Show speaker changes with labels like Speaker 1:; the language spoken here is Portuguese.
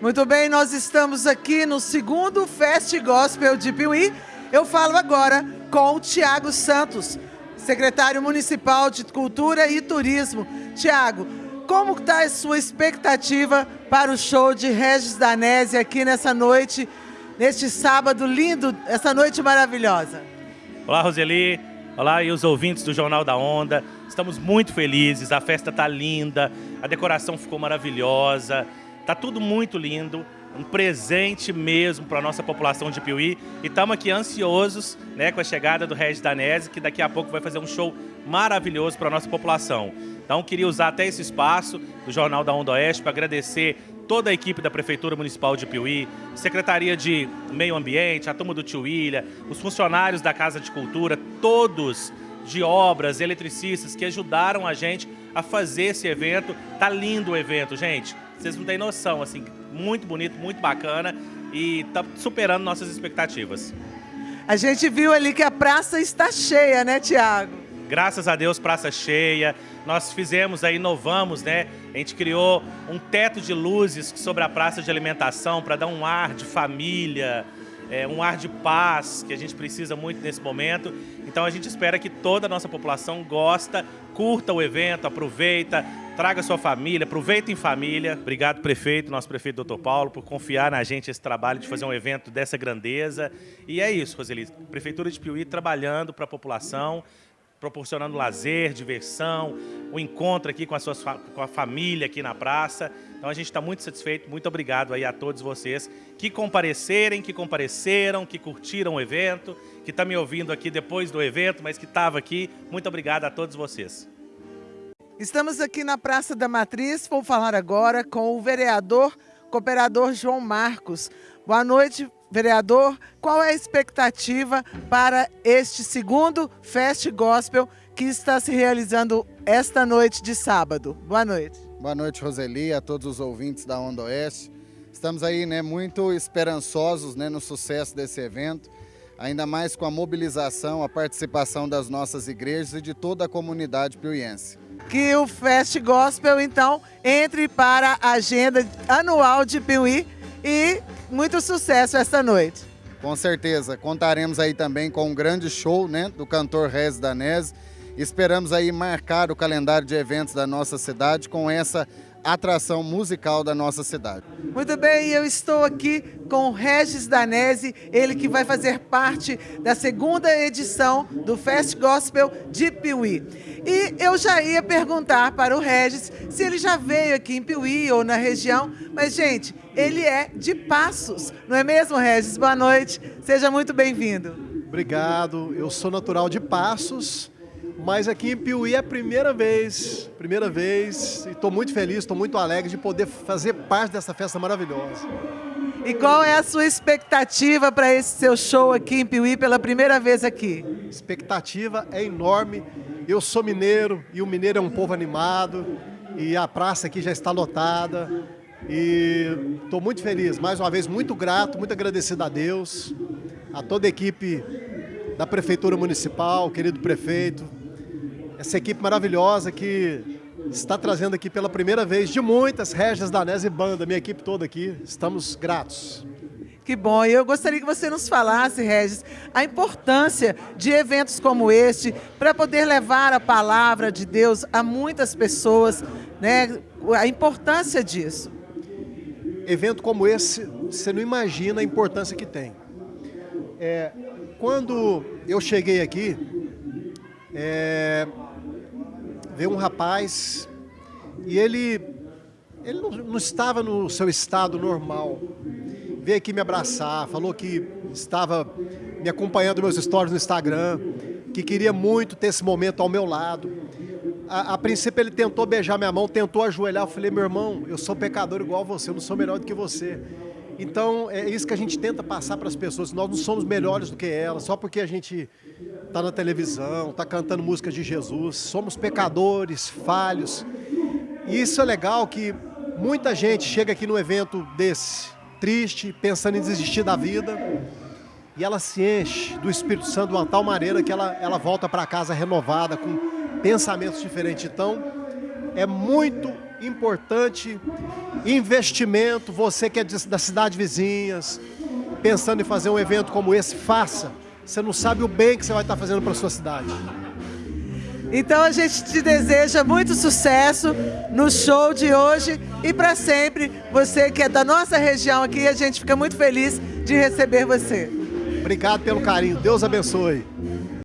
Speaker 1: Muito bem, nós estamos aqui no segundo Fest Gospel de Piuí. Eu falo agora com o Tiago Santos, secretário municipal de Cultura e Turismo. Tiago, como está a sua expectativa para o show de Regis Danese aqui nessa noite, neste sábado lindo, essa noite maravilhosa?
Speaker 2: Olá, Roseli. Olá, e os ouvintes do Jornal da Onda. Estamos muito felizes, a festa está linda, a decoração ficou maravilhosa. Tá tudo muito lindo, um presente mesmo para a nossa população de Piuí. E estamos aqui ansiosos né, com a chegada do Regis Danese, que daqui a pouco vai fazer um show maravilhoso para a nossa população. Então, queria usar até esse espaço do Jornal da Onda Oeste para agradecer toda a equipe da Prefeitura Municipal de Piuí, Secretaria de Meio Ambiente, a turma do Tio Ilha, os funcionários da Casa de Cultura, todos de obras, eletricistas que ajudaram a gente a fazer esse evento. Tá lindo o evento, gente. Vocês não têm noção, assim, muito bonito, muito bacana e tá superando nossas expectativas.
Speaker 1: A gente viu ali que a praça está cheia, né, Tiago?
Speaker 2: Graças a Deus, praça cheia. Nós fizemos aí, inovamos, né? A gente criou um teto de luzes sobre a praça de alimentação para dar um ar de família, é, um ar de paz que a gente precisa muito nesse momento. Então a gente espera que toda a nossa população gosta, curta o evento, aproveita, traga sua família, aproveita em família. Obrigado, prefeito, nosso prefeito doutor Paulo, por confiar na gente esse trabalho de fazer um evento dessa grandeza. E é isso, Roseli, Prefeitura de Piuí trabalhando para a população, proporcionando lazer, diversão, o um encontro aqui com a, sua, com a família aqui na praça. Então a gente está muito satisfeito, muito obrigado aí a todos vocês que comparecerem, que compareceram, que curtiram o evento, que está me ouvindo aqui depois do evento, mas que estava aqui. Muito obrigado a todos vocês.
Speaker 1: Estamos aqui na Praça da Matriz, vou falar agora com o vereador, cooperador João Marcos. Boa noite, vereador. Qual é a expectativa para este segundo Fest Gospel que está se realizando esta noite de sábado? Boa noite.
Speaker 3: Boa noite, Roseli, a todos os ouvintes da Onda Oeste. Estamos aí né, muito esperançosos né, no sucesso desse evento, ainda mais com a mobilização, a participação das nossas igrejas e de toda a comunidade piuiense.
Speaker 1: Que o Fest Gospel, então, entre para a agenda anual de Piuí e muito sucesso esta noite.
Speaker 3: Com certeza, contaremos aí também com um grande show né, do cantor Rez Danese, Esperamos aí marcar o calendário de eventos da nossa cidade com essa atração musical da nossa cidade.
Speaker 1: Muito bem, eu estou aqui com Regis Danese, ele que vai fazer parte da segunda edição do Fest Gospel de Piuí. E eu já ia perguntar para o Regis se ele já veio aqui em Piuí ou na região, mas gente, ele é de Passos, não é mesmo, Regis? Boa noite, seja muito bem-vindo.
Speaker 4: Obrigado, eu sou natural de Passos, mas aqui em Piuí é a primeira vez, primeira vez, e estou muito feliz, estou muito alegre de poder fazer parte dessa festa maravilhosa.
Speaker 1: E qual é a sua expectativa para esse seu show aqui em Piuí pela primeira vez aqui?
Speaker 4: Expectativa é enorme. Eu sou mineiro e o mineiro é um povo animado e a praça aqui já está lotada. E estou muito feliz, mais uma vez muito grato, muito agradecido a Deus, a toda a equipe da Prefeitura Municipal, querido prefeito, essa equipe maravilhosa que está trazendo aqui pela primeira vez de muitas Regis Danese e Banda, minha equipe toda aqui, estamos gratos.
Speaker 1: Que bom, eu gostaria que você nos falasse, Regis, a importância de eventos como este para poder levar a palavra de Deus a muitas pessoas, né? a importância disso.
Speaker 4: Evento como esse, você não imagina a importância que tem. É, quando eu cheguei aqui, é, veio um rapaz e ele, ele não, não estava no seu estado normal. Veio aqui me abraçar, falou que estava me acompanhando meus stories no Instagram, que queria muito ter esse momento ao meu lado. A, a, princípio ele tentou beijar minha mão, tentou ajoelhar, eu falei, meu irmão, eu sou pecador igual você, eu não sou melhor do que você. Então é isso que a gente tenta passar para as pessoas, nós não somos melhores do que elas, só porque a gente está na televisão, está cantando música de Jesus. Somos pecadores, falhos. E isso é legal que muita gente chega aqui num evento desse, triste, pensando em desistir da vida, e ela se enche do Espírito Santo de uma tal maneira que ela, ela volta para casa renovada, com pensamentos diferentes. Então, é muito importante investimento. Você que é da cidade vizinhas, pensando em fazer um evento como esse, faça. Você não sabe o bem que você vai estar fazendo para sua cidade.
Speaker 1: Então a gente te deseja muito sucesso no show de hoje e para sempre. Você que é da nossa região aqui, a gente fica muito feliz de receber você.
Speaker 4: Obrigado pelo carinho. Deus abençoe.